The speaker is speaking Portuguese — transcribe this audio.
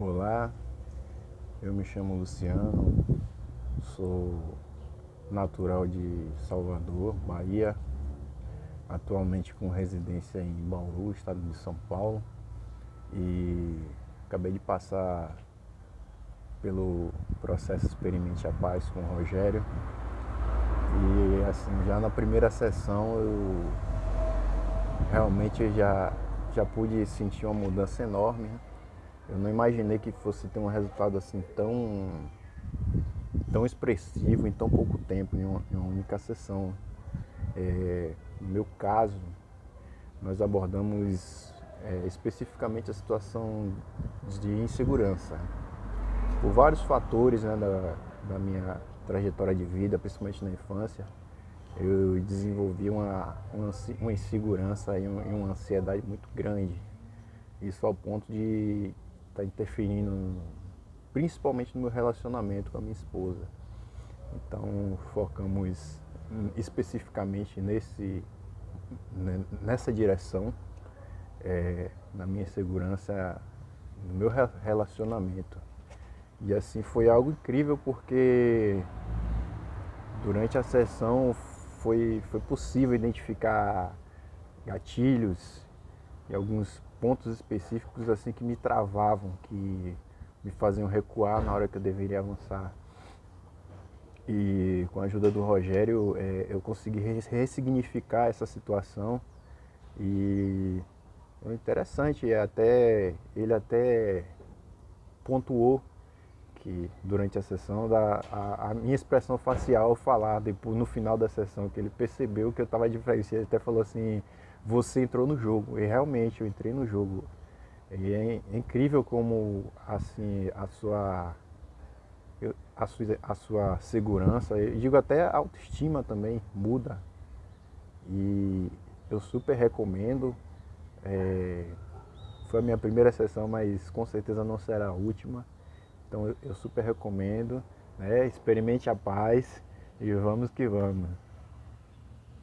Olá, eu me chamo Luciano, sou natural de Salvador, Bahia, atualmente com residência em Bauru, estado de São Paulo, e acabei de passar pelo processo Experimente a Paz com o Rogério. E assim, já na primeira sessão eu realmente já, já pude sentir uma mudança enorme. Né? Eu não imaginei que fosse ter um resultado assim tão, tão expressivo em tão pouco tempo, em uma, em uma única sessão. É, no meu caso, nós abordamos é, especificamente a situação de insegurança. Por vários fatores né, da, da minha trajetória de vida, principalmente na infância, eu desenvolvi uma, uma, insegurança e uma ansiedade muito grande. Isso ao ponto de está interferindo principalmente no meu relacionamento com a minha esposa. Então focamos especificamente nesse, nessa direção, é, na minha segurança, no meu relacionamento. E assim foi algo incrível porque durante a sessão foi, foi possível identificar gatilhos e alguns pontos específicos assim que me travavam, que me faziam recuar na hora que eu deveria avançar. E com a ajuda do Rogério é, eu consegui ressignificar essa situação e o interessante é até ele até pontuou que durante a sessão da a, a minha expressão facial falar depois no final da sessão que ele percebeu que eu estava diferente, ele até falou assim você entrou no jogo. E realmente eu entrei no jogo. E é, é incrível como assim a sua a sua, a sua segurança, eu digo até a autoestima também muda. E eu super recomendo. É, foi a minha primeira sessão, mas com certeza não será a última. Então eu, eu super recomendo. Né? Experimente a paz e vamos que vamos.